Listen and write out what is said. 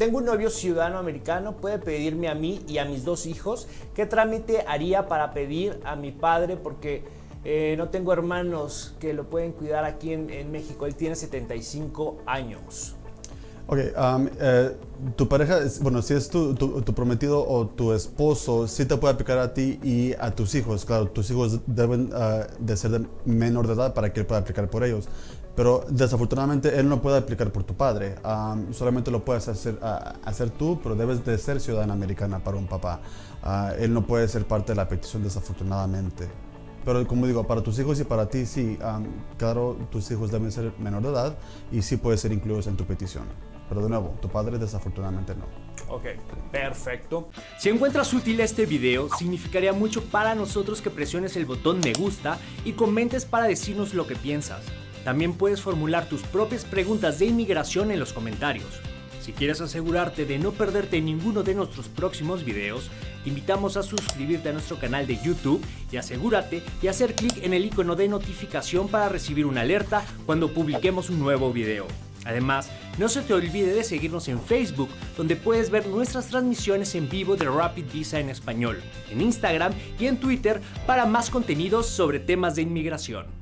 Tengo un novio ciudadano americano, puede pedirme a mí y a mis dos hijos. ¿Qué trámite haría para pedir a mi padre? Porque eh, no tengo hermanos que lo pueden cuidar aquí en, en México. Él tiene 75 años. Ok, um, eh, tu pareja, bueno, si es tu, prometido o tu esposo, sí te puede aplicar a ti y a tus hijos. Claro, tus hijos deben ah, de ser de menor de edad para que él pueda aplicar por ellos. Pero desafortunadamente él no puede aplicar por tu padre. Um, solamente lo puedes hacer, hacer tú, pero debes de ser ciudadana americana para un papá. Ah, él no puede ser parte de la petición desafortunadamente. Pero como digo, para tus hijos y para ti, sí, um, claro, tus hijos deben ser menor de edad y sí pueden ser incluidos en tu petición. Pero de nuevo, tu padre desafortunadamente no. Ok, perfecto. Si encuentras útil este video, significaría mucho para nosotros que presiones el botón me gusta y comentes para decirnos lo que piensas. También puedes formular tus propias preguntas de inmigración en los comentarios. Si quieres asegurarte de no perderte ninguno de nuestros próximos videos, te invitamos a suscribirte a nuestro canal de YouTube y asegúrate de hacer clic en el icono de notificación para recibir una alerta cuando publiquemos un nuevo video. Además, no se te olvide de seguirnos en Facebook, donde puedes ver nuestras transmisiones en vivo de Rapid Visa en español, en Instagram y en Twitter para más contenidos sobre temas de inmigración.